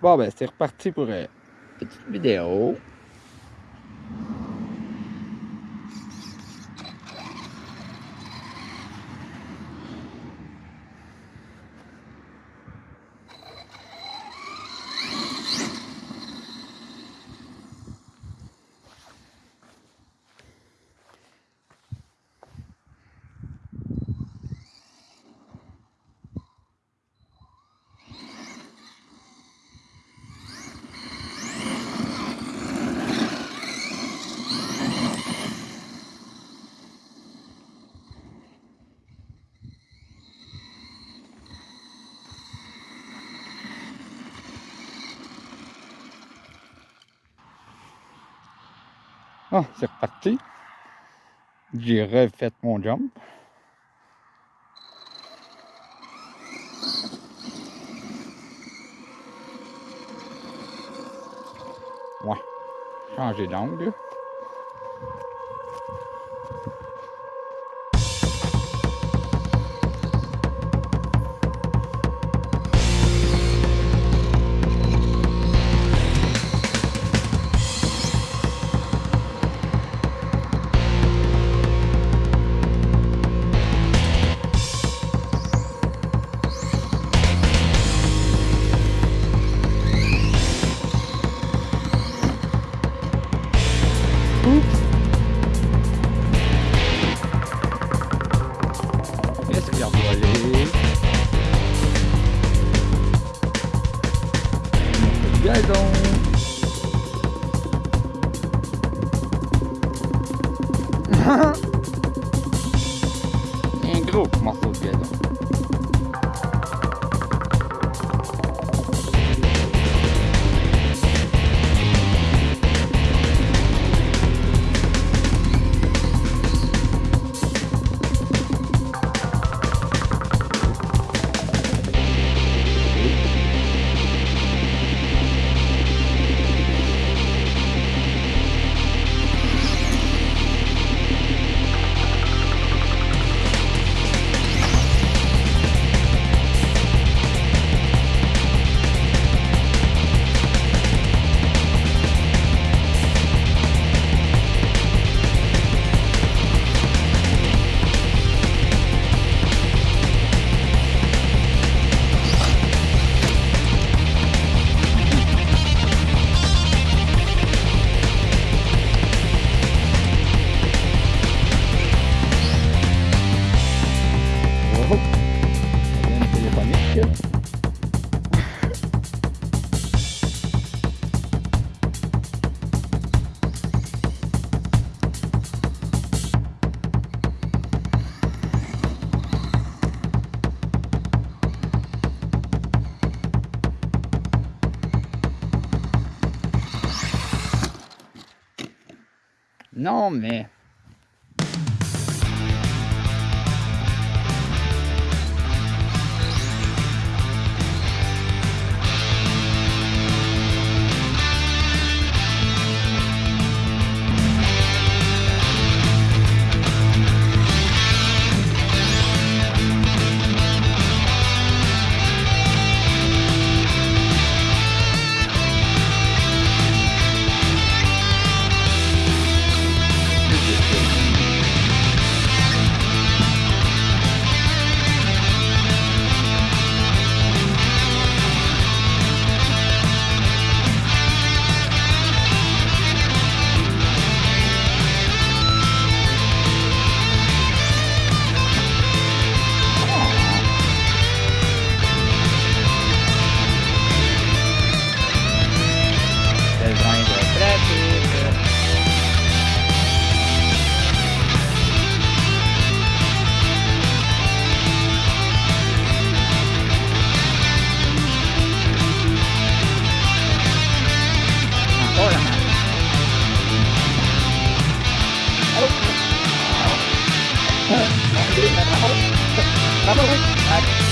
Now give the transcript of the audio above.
Bon, ben, c'est reparti pour une petite vidéo. Ah, c'est reparti. J'ai refait mon jump. Ouais, changer d'angle. Non, mais... Bye-bye. Bye.